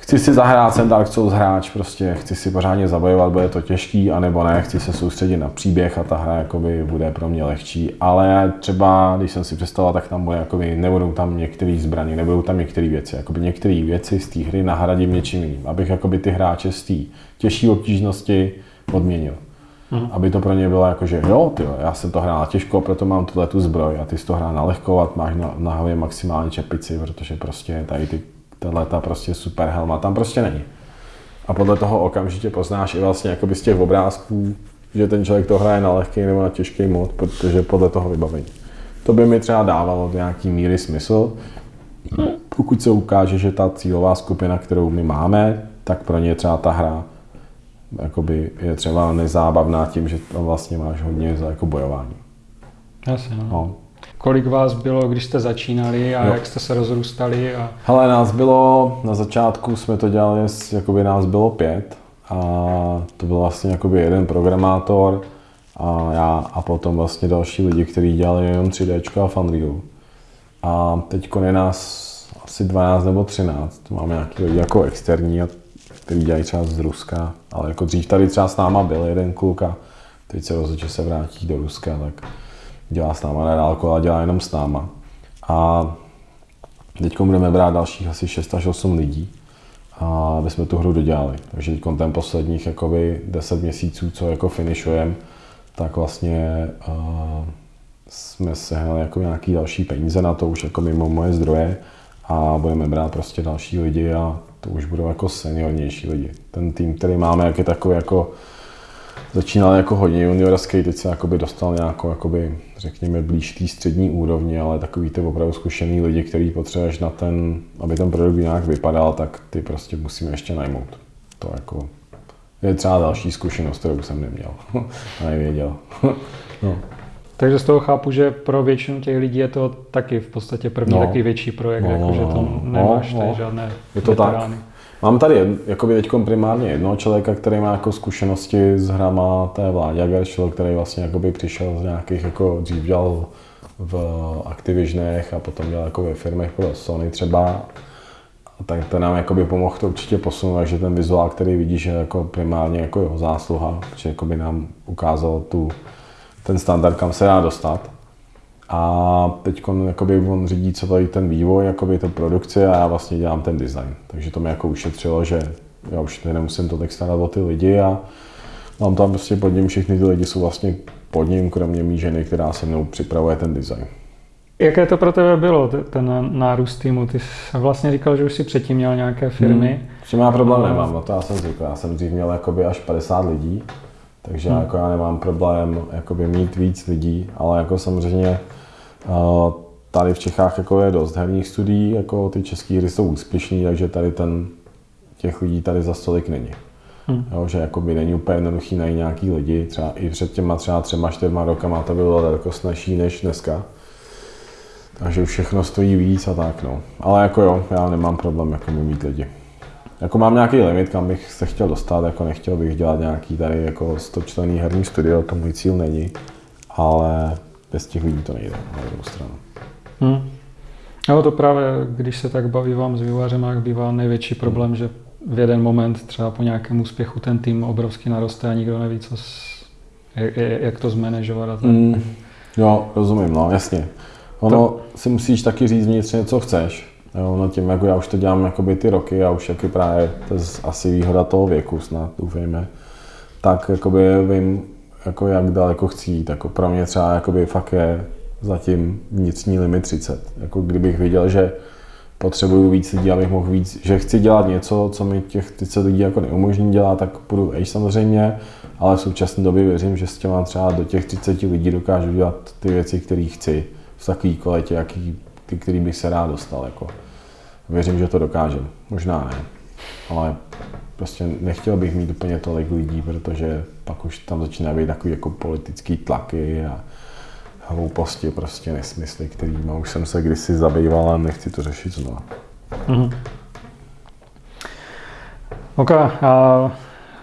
chci si zahrát jsem Dark Souls hráč, prostě chci si pořádně zabojovat, bude to těžký, anebo ne, chci se soustředit na příběh a ta hra jakoby bude pro mě lehčí, ale třeba, když jsem si představoval, tak tam bude, jakoby, nebudou tam některé zbraně, nebudou tam některé věci, jakoby některé věci z té hry nahradím něčím jiným, abych jakoby ty hráče z té těžší obtížnosti odměnil. Hmm. Aby to pro ně bylo jako, že jo, ty, já jsem to hrál těžko, proto mám tuhle tu zbroj a ty jsi to hrál na lehkou a máš na, na hlavě maximálně čepici, protože prostě tady ty tahle ta prostě super helma tam prostě není. A podle toho okamžitě poznáš i vlastně jakoby z těch obrázků, že ten člověk to hraje na lehký nebo na těžký mod, protože podle toho vybavení. To by mi třeba dávalo nějaký míry smysl, pokud se ukáže, že ta cílová skupina, kterou my máme, tak pro ně třeba ta hra jakoby je třeba nezábavná tím, že tam vlastně máš hodně za jako bojování. Jasně, no. no. Kolik vás bylo, když jste začínali a jo. jak jste se rozrůstali? A... Hele, nás bylo, na začátku jsme to dělali, jakoby nás bylo pět a to byl vlastně jakoby jeden programátor, a já a potom vlastně další lidi, kteří dělali jenom 3D a Funreal. A teď je nás asi 12 nebo 13. Máme nějaký lidi jako externí, který dělají třeba z Ruska, ale jako dřív tady třeba s náma byl jeden kluk a teď se rozhodl, že se vrátí do Ruska, tak dělá s náma na dálku, ale dělá jenom s náma. A teď budeme brát dalších asi 6 až 8 lidí, a aby jsme tu hru dodělali. Takže teď ten posledních jakoby 10 měsíců, co jako finišujeme, tak vlastně uh, jsme sehnali jako nějaký další peníze na to, už jako mimo moje zdroje a budeme brát prostě další lidi a to už budou jako seniornější lidi. Ten tým, který máme, jak je takový jako začínal jako hodně juniorský, teď se jakoby dostal nějakou, jakoby, řekněme, blíž té střední úrovni, ale takový ty opravdu zkušený lidi, který potřebuješ na ten, aby ten produkt nějak vypadal, tak ty prostě musíme ještě najmout. To jako je třeba další zkušenost, kterou jsem neměl <laughs> a nevěděl. <laughs> no. Takže z toho chápu, že pro většinu těch lidí je to taky v podstatě první no. takový větší projekt, no, jako, že to no, nemáš no, tady žádné Je to veterány. tak. Mám tady jakoby teď primárně jednoho člověka, který má jako zkušenosti s hrama té vládě Gershel, který vlastně jakoby přišel z nějakých, jako dřív dělal v Activisionech a potom dělal jako ve firmech pro Sony třeba. Tak to nám jakoby pomohl to určitě posunout, že ten vizuál, který vidíš, je jako primárně jako jeho zásluha, že jakoby nám ukázal tu, ten standard, kam se dá dostat. A teď on řídí celý ten vývoj, jakoby to produkci a já vlastně dělám ten design. Takže to mi jako ušetřilo, že já už tady nemusím tolik starat o ty lidi a mám tam prostě pod ním, všechny ty lidi jsou vlastně pod ním, kromě mý ženy, která se mnou připravuje ten design. Jaké to pro tebe bylo, ten nárůst týmu? Ty jsi vlastně říkal, že už si předtím měl nějaké firmy. Hmm. S tím já problém nemám, no to já jsem říkal. Já jsem dřív měl jakoby až 50 lidí, takže hmm. jako já nemám problém jakoby mít víc lidí, ale jako samozřejmě Tady v Čechách jako je dost herních studií, jako ty české hry jsou úspěšný, takže tady ten, těch lidí tady za stolik není. Hmm. Jo, že jako by není úplně jednoduchý najít nějaký lidi, třeba i před těma třeba třema, čtyřma rokama to bylo daleko snažší než dneska. Takže všechno stojí víc a tak no. Ale jako jo, já nemám problém jako mít lidi. Jako mám nějaký limit, kam bych se chtěl dostat, jako nechtěl bych dělat nějaký tady jako 100 člený herní studio, to můj cíl není. Ale bez těch lidí to nejde na druhou stranu. Hmm. No to právě, když se tak baví vám s vývojářem, jak bývá největší problém, hmm. že v jeden moment třeba po nějakém úspěchu ten tým obrovsky naroste a nikdo neví, co s, jak, to zmanéžovat. A tak. Hmm. Jo, rozumím, no, jasně. Ono to... si musíš taky říct vnitřně, co chceš. Jo, no tím, jako já už to dělám jakoby ty roky a už jaký právě, to je asi výhoda toho věku snad, doufejme, tak jakoby vím, jako jak daleko chci jít. Jako pro mě třeba jakoby fakt je zatím vnitřní limit 30. Jako kdybych viděl, že potřebuju víc lidí, abych mohl víc, že chci dělat něco, co mi těch 30 lidí jako neumožní dělat, tak půjdu vejš samozřejmě, ale v současné době věřím, že s těma třeba do těch 30 lidí dokážu dělat ty věci, které chci v takové kvalitě, jaký, ty, který bych se rád dostal. Jako. Věřím, že to dokážem. Možná ne, ale prostě nechtěl bych mít úplně tolik lidí, protože pak už tam začíná být takový jako politický tlaky a hlouposti, prostě nesmysly, kterými už jsem se kdysi zabýval a nechci to řešit znovu. Mm-hmm. OK, a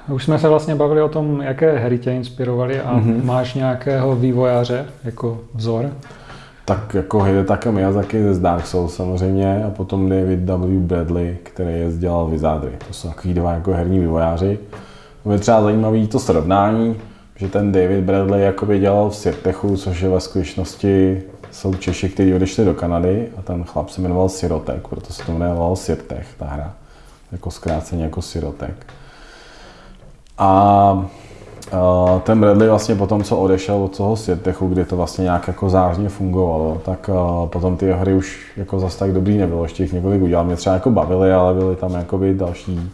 už jsme se vlastně bavili o tom, jaké hry tě inspirovaly a mm-hmm. máš nějakého vývojáře jako vzor? Tak jako Hidetaka Miyazaki z Dark Souls samozřejmě a potom David W. Bradley, který je dělal Wizardry. To jsou takový dva jako herní vývojáři. Je třeba zajímavý to srovnání, že ten David Bradley jakoby dělal v Sirtechu, což je ve skutečnosti jsou Češi, kteří odešli do Kanady a ten chlap se jmenoval Sirotek, proto se to jmenoval Sirtech, ta hra. Jako zkráceně jako Sirotek. A ten Bradley vlastně potom, co odešel od toho Světechu, kdy to vlastně nějak jako zářně fungovalo, tak potom ty hry už jako zase tak dobrý nebylo, ještě jich několik udělal. Mě třeba jako bavily, ale byly tam jakoby další,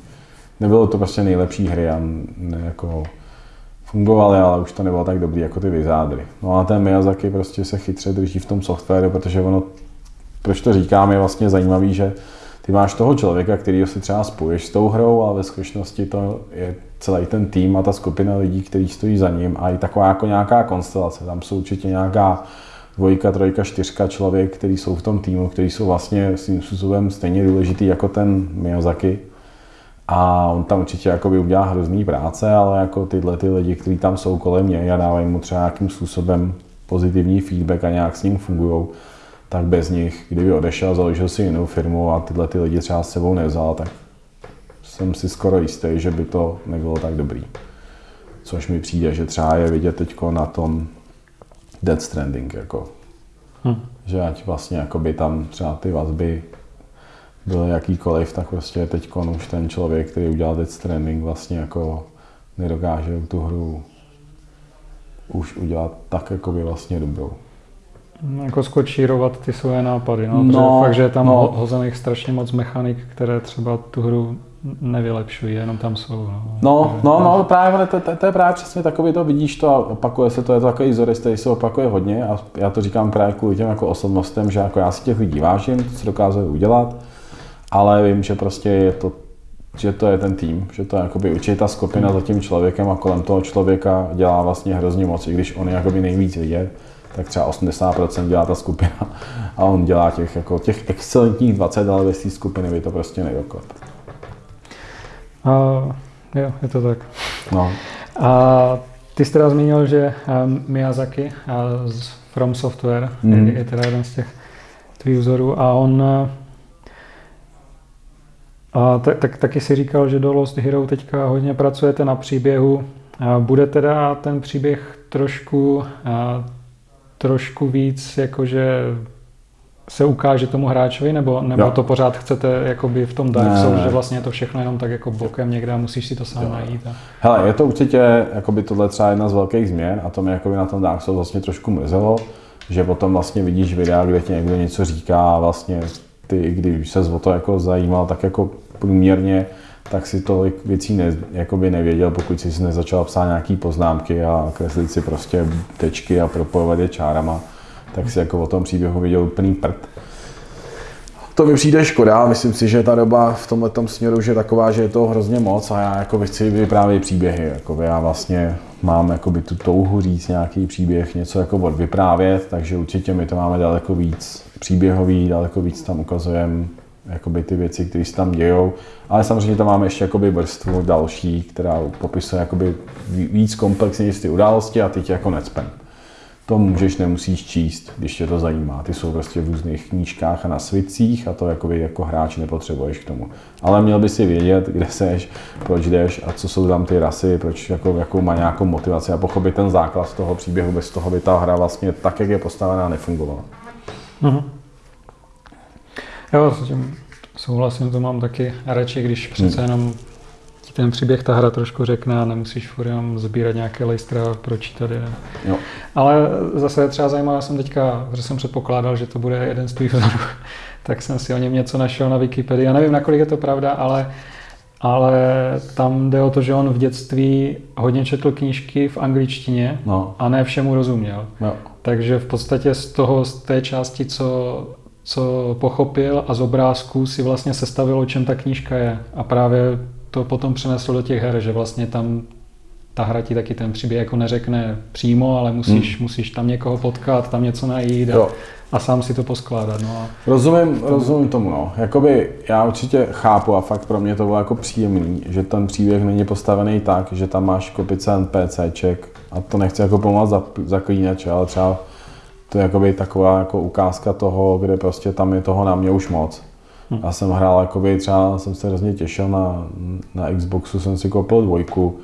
nebylo to prostě nejlepší hry a ne, jako fungovaly, ale už to nebylo tak dobrý jako ty Vizádry. No a ten Miyazaki prostě se chytře drží v tom softwaru, protože ono, proč to říkám, je vlastně zajímavý, že ty máš toho člověka, který si třeba spoješ s tou hrou, ale ve skutečnosti to je celý ten tým a ta skupina lidí, kteří stojí za ním a i taková jako nějaká konstelace. Tam jsou určitě nějaká dvojka, trojka, čtyřka člověk, kteří jsou v tom týmu, kteří jsou vlastně svým způsobem stejně důležitý jako ten Miyazaki. A on tam určitě jakoby udělá hrozný práce, ale jako tyhle ty lidi, kteří tam jsou kolem něj a dávají mu třeba nějakým způsobem pozitivní feedback a nějak s ním fungují, tak bez nich, kdyby odešel, založil si jinou firmu a tyhle ty lidi třeba s sebou nevzal, tak jsem si skoro jistý, že by to nebylo tak dobrý. Což mi přijde, že třeba je vidět teď na tom Dead Stranding, jako. Hm. Že ať vlastně jakoby tam třeba ty vazby byly jakýkoliv, tak prostě teď už ten člověk, který udělal Dead Stranding, vlastně jako nedokáže tu hru už udělat tak jakoby vlastně dobrou. Jako skočírovat ty své nápady, no, no fakt, že je tam no. hozených strašně moc mechanik, které třeba tu hru nevylepšují, jenom tam jsou. No, no, no, no právě to, to, to, je právě přesně takový, to vidíš to a opakuje se to, je to takový zorist, který se opakuje hodně a já to říkám právě kvůli těm jako osobnostem, že jako já si těch lidí vážím, co dokázali udělat, ale vím, že prostě je to že to je ten tým, že to je jakoby určitá skupina za tím člověkem a kolem toho člověka dělá vlastně hrozně moc, i když on je jakoby nejvíc vidět, tak třeba 80% dělá ta skupina a on dělá těch, jako těch excelentních 20, ale bez té skupiny by to prostě nedoklad. Uh, jo, je to tak. No. A ty jsi teda zmínil, že um, Miyazaki uh, z From Software mm. je, je teda jeden z těch tvých vzorů a on uh, a tak, tak, taky si říkal, že do Lost Hero teďka hodně pracujete na příběhu. A bude teda ten příběh trošku, a, trošku víc jakože se ukáže tomu hráčovi, nebo, nebo to pořád chcete jakoby v tom Dark Souls, že vlastně je to všechno jenom tak jako bokem někde a musíš si to sám jo. najít. A... Hele, je to určitě jakoby tohle třeba jedna z velkých změn a to mě jakoby na tom Dark Souls vlastně trošku mrzelo, že potom vlastně vidíš videa, kde ti někdo něco říká a vlastně ty, když se o to jako zajímal, tak jako průměrně, tak si tolik věcí ne, jakoby nevěděl, pokud si nezačal psát nějaký poznámky a kreslit si prostě tečky a propojovat je čárama, tak si jako o tom příběhu viděl úplný prd. To mi přijde škoda, myslím si, že ta doba v tomhle směru je taková, že je to hrozně moc a já jako chci vyprávět příběhy. Jako já vlastně mám jakoby tu touhu říct nějaký příběh, něco jako vyprávět, takže určitě my to máme daleko víc příběhový, daleko víc tam ukazujeme jakoby ty věci, které se tam dějou. Ale samozřejmě tam máme ještě jakoby vrstvu další, která popisuje jakoby víc komplexně ty události a tě jako necpen. To můžeš, nemusíš číst, když tě to zajímá. Ty jsou prostě v různých knížkách a na svicích a to jakoby jako hráč nepotřebuješ k tomu. Ale měl by si vědět, kde seš, proč jdeš a co jsou tam ty rasy, proč jako, jakou má nějakou motivaci a pochopit ten základ toho příběhu. Bez toho by ta hra vlastně tak, jak je postavená, nefungovala. Uh-huh. Jo, s tím souhlasím, to mám taky radši, když přece hmm. jenom ti ten příběh ta hra trošku řekne a nemusíš furt jenom sbírat nějaké lejstra a pročítat je. Jo. Ale zase je třeba zajímavé, jsem teďka, že jsem předpokládal, že to bude jeden z tvých vzorů, <laughs> tak jsem si o něm něco našel na Wikipedii. Já nevím, nakolik je to pravda, ale ale tam jde o to, že on v dětství hodně četl knížky v angličtině no. a ne všemu rozuměl. No. Takže v podstatě z toho, z té části, co co pochopil a z obrázků si vlastně sestavil, o čem ta knížka je. A právě to potom přenesl do těch her, že vlastně tam ta hra ti taky ten příběh jako neřekne přímo, ale musíš, hmm. musíš tam někoho potkat, tam něco najít a, a sám si to poskládat. No a rozumím, rozumím tomu. No. Jakoby já určitě chápu a fakt pro mě to bylo jako příjemný, že ten příběh není postavený tak, že tam máš kopice NPCček a to nechci jako pomoct zaklínač, ale třeba to je jakoby taková jako ukázka toho, kde prostě tam je toho na mě už moc. Hm. Já jsem hrál, jakoby třeba jsem se hrozně těšil na, na Xboxu, jsem si koupil dvojku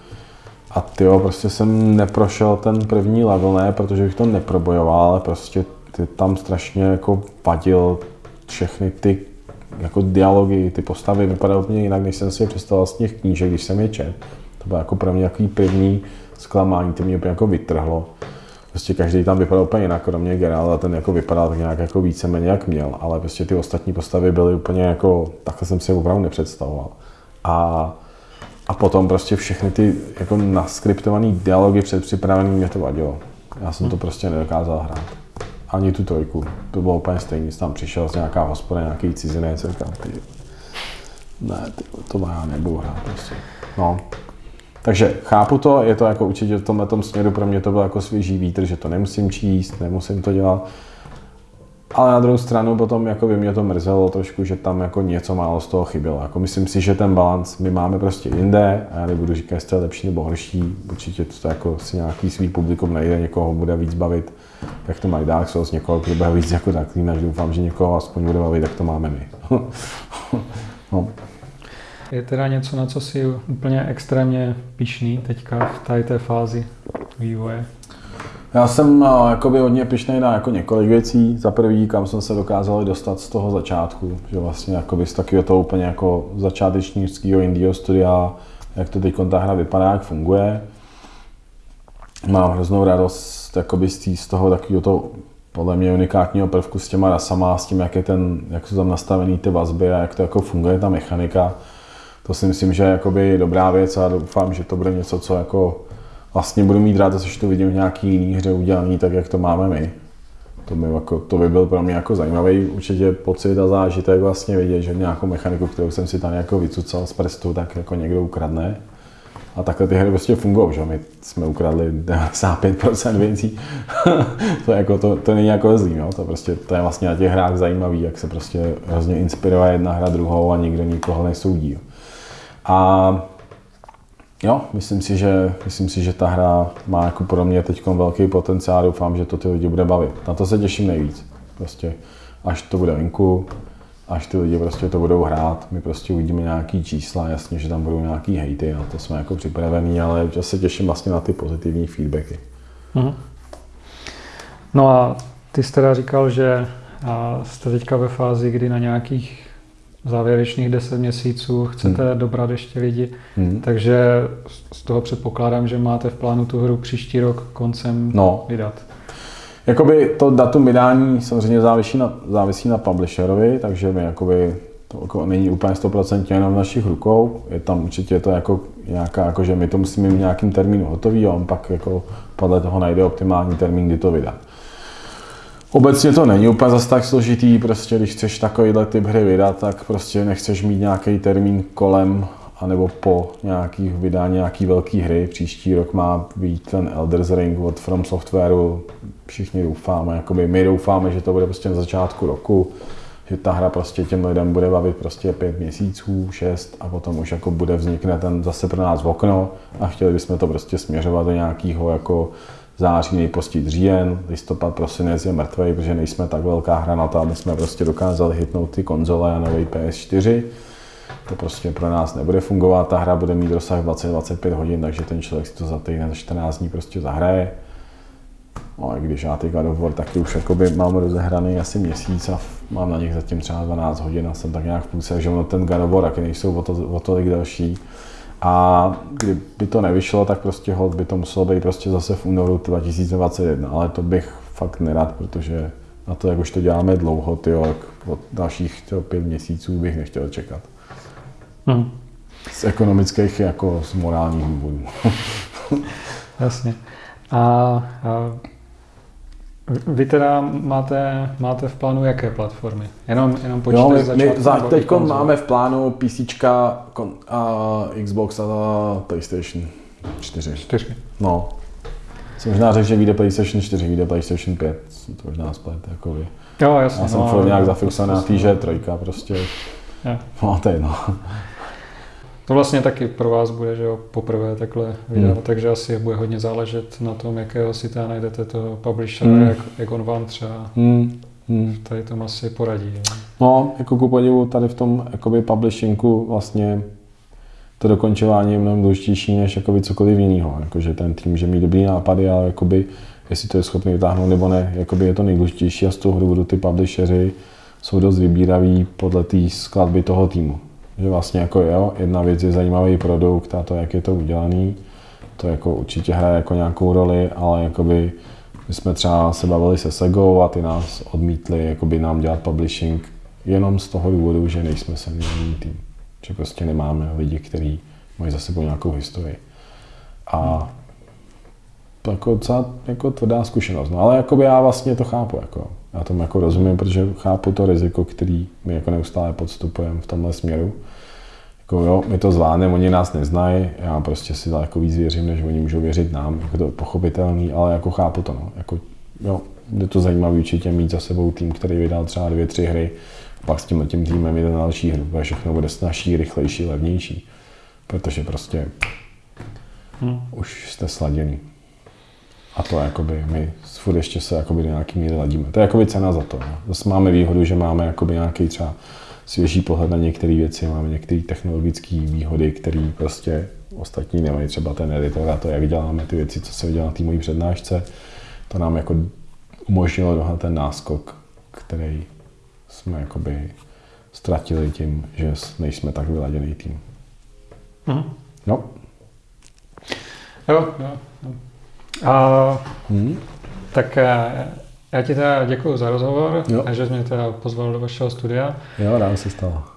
a ty prostě jsem neprošel ten první level, ne, protože bych to neprobojoval, ale prostě ty tam strašně jako vadil všechny ty jako dialogy, ty postavy vypadaly úplně jinak, než jsem si je představoval z těch knížek, když jsem je čet. To bylo jako pro mě takový první zklamání, to mě úplně jako vytrhlo. Prostě každý tam vypadal úplně jinak, kromě generála, ten jako vypadal tak nějak jako víceméně jak měl, ale prostě ty ostatní postavy byly úplně jako, takhle jsem si je opravdu nepředstavoval. A, a potom prostě všechny ty jako naskriptované dialogy předpřipravené mě to vadilo. Já jsem to prostě nedokázal hrát. Ani tu trojku. To bylo úplně stejný. Tam přišel z nějaká hospoda, nějaký cizinec, říkám, ty, ne, ty, to já nebudu hrát prostě. No, takže chápu to, je to jako určitě v tomhle tom směru pro mě to byl jako svěží vítr, že to nemusím číst, nemusím to dělat. Ale na druhou stranu potom jako by mě to mrzelo trošku, že tam jako něco málo z toho chybělo. Jako myslím si, že ten balans my máme prostě jinde a já nebudu říkat, jestli je lepší nebo horší. Určitě to jako si nějaký svý publikum najde, někoho bude víc bavit, jak to mají Dark Souls, někoho, bude víc jako až doufám, že někoho aspoň bude bavit, jak to máme my. <laughs> no. Je teda něco, na co si úplně extrémně pišný teďka v tady té fázi vývoje? Já jsem uh, jakoby hodně pišnej na jako několik věcí. Za prvý, kam jsem se dokázal dostat z toho začátku, že vlastně jakoby z takového toho úplně jako začátečnického indie studia, jak to teď ta hra vypadá, jak funguje. Mám hroznou radost jakoby z toho takového toho podle mě unikátního prvku s těma rasama, s tím, jak, je ten, jak jsou tam nastavený ty vazby a jak to jako funguje ta mechanika. To si myslím, že je dobrá věc a doufám, že to bude něco, co jako vlastně budu mít rád, že to vidím v nějaký jiný hře udělaný tak, jak to máme my. To by, jako, to by byl pro mě jako zajímavý určitě pocit a zážitek vlastně vidět, že nějakou mechaniku, kterou jsem si tam jako vycucal z prstu, tak jako někdo ukradne. A takhle ty hry prostě fungují, že my jsme ukradli 95% věcí. <laughs> to, jako, to, to není jako zlý, no? to, prostě, to je vlastně na těch hrách zajímavý, jak se prostě hrozně inspiruje jedna hra druhou a nikdo nikoho nesoudí. Jo. A Jo, myslím si, že, myslím si, že ta hra má jako pro mě teď velký potenciál, doufám, že to ty lidi bude bavit. Na to se těším nejvíc. Prostě až to bude venku, až ty lidi prostě to budou hrát, my prostě uvidíme nějaký čísla, jasně, že tam budou nějaký hejty, na to jsme jako připravení, ale já se těším vlastně na ty pozitivní feedbacky. Mm-hmm. No a ty jsi teda říkal, že jste teďka ve fázi, kdy na nějakých závěrečných 10 měsíců chcete hmm. dobrat ještě lidi, hmm. takže z toho předpokládám, že máte v plánu tu hru příští rok koncem no. vydat. Jakoby to datum vydání samozřejmě závisí na, závisí na publisherovi, takže my jakoby to jako není úplně 100% jenom v našich rukou. Je tam určitě to jako nějaká, jako že my to musíme mít nějakým termínu hotový a on pak jako podle toho najde optimální termín, kdy to vydat. Obecně to není úplně zase tak složitý, prostě když chceš takovýhle typ hry vydat, tak prostě nechceš mít nějaký termín kolem anebo po nějaký vydání nějaký velké hry. Příští rok má být ten Elder's Ring od From Softwareu. Všichni doufáme, jakoby my doufáme, že to bude prostě na začátku roku, že ta hra prostě těm lidem bude bavit prostě pět měsíců, šest a potom už jako bude vznikne ten zase pro nás okno a chtěli bychom to prostě směřovat do nějakého jako září, nejpozději říjen, listopad, prosinec je mrtvý, protože nejsme tak velká hra na aby jsme prostě dokázali hitnout ty konzole a nový PS4. To prostě pro nás nebude fungovat, ta hra bude mít rozsah 20-25 hodin, takže ten člověk si to za týden, za 14 dní prostě zahraje. No a když já ty God of War taky už jakoby mám rozehraný asi měsíc a mám na nich zatím třeba 12 hodin a jsem tak nějak v půlce, že ono ten God of War taky nejsou o, to, o tolik další. A kdyby to nevyšlo, tak prostě hod by to muselo být prostě zase v únoru 2021, ale to bych fakt nerad, protože na to, jak už to děláme dlouho, jak od dalších tyjo, pět měsíců bych nechtěl čekat. Hmm. Z ekonomických jako z morálních důvodů. <laughs> Jasně. A, a vy teda máte, máte v plánu jaké platformy? Jenom, jenom počítač jo, my, my za, teď máme v plánu PC, a Xbox a PlayStation 4. 4. No. Jsem možná řekl, že vyjde PlayStation 4, vyjde PlayStation 5. To možná splet, jako vy. Jo, jasně. Já jsem no, nějak zafixovaný na té, že trojka prostě. No, to je no. To vlastně taky pro vás bude, že jo, poprvé takhle vydávat, hmm. takže asi bude hodně záležet na tom, jakého si tam najdete toho publishera, hmm. jak, jak on vám třeba hmm. Hmm. tady tom asi poradí. Jo. No, jako ku podivu tady v tom jakoby publishingu vlastně to dokončování je mnohem důležitější než jakoby cokoliv jiného. Jakože ten tým, že mít dobrý nápady, ale jakoby, jestli to je schopný vytáhnout nebo ne, jakoby je to nejdůležitější a z toho důvodu ty publisheři jsou dost vybíraví podle té skladby toho týmu. Že vlastně jako jo, jedna věc je zajímavý produkt a to, jak je to udělaný, to jako určitě hraje jako nějakou roli, ale jakoby my jsme třeba se bavili se Segou a ty nás odmítli jakoby nám dělat publishing jenom z toho důvodu, že nejsme seniorní tým. Že prostě nemáme lidi, kteří mají za sebou nějakou historii. A to jako docela jako tvrdá zkušenost. No, ale jakoby já vlastně to chápu. Jako. Já tomu jako rozumím, protože chápu to riziko, který my jako neustále podstupujeme v tomhle směru. Jako jo, my to zvládneme, oni nás neznají, já prostě si daleko víc věřím, než oni můžou věřit nám, jako to je pochopitelný, ale jako chápu to, no. Jako, jo, je to zajímavé určitě mít za sebou tým, který vydal třeba dvě, tři hry, a pak s tím tím týmem jde na další hru, protože všechno bude snažší, rychlejší, levnější, protože prostě hmm. už jste sladěný. A to jakoby my furt ještě se jakoby do nějaký míry ladíme. To je jakoby cena za to. No. Zase máme výhodu, že máme jakoby nějaký třeba svěží pohled na některé věci, máme některé technologické výhody, které prostě ostatní nemají, třeba ten editor a to, jak děláme ty věci, co se udělá na té mojí přednášce, to nám jako umožnilo dohnat ten náskok, který jsme jakoby ztratili tím, že nejsme tak vyladěný tým. Mhm. No. Jo, jo. A, hmm. Tak eh, já ti teda děkuji za rozhovor jo. a že jsi mě teda pozval do vašeho studia. Jo, rád se stalo.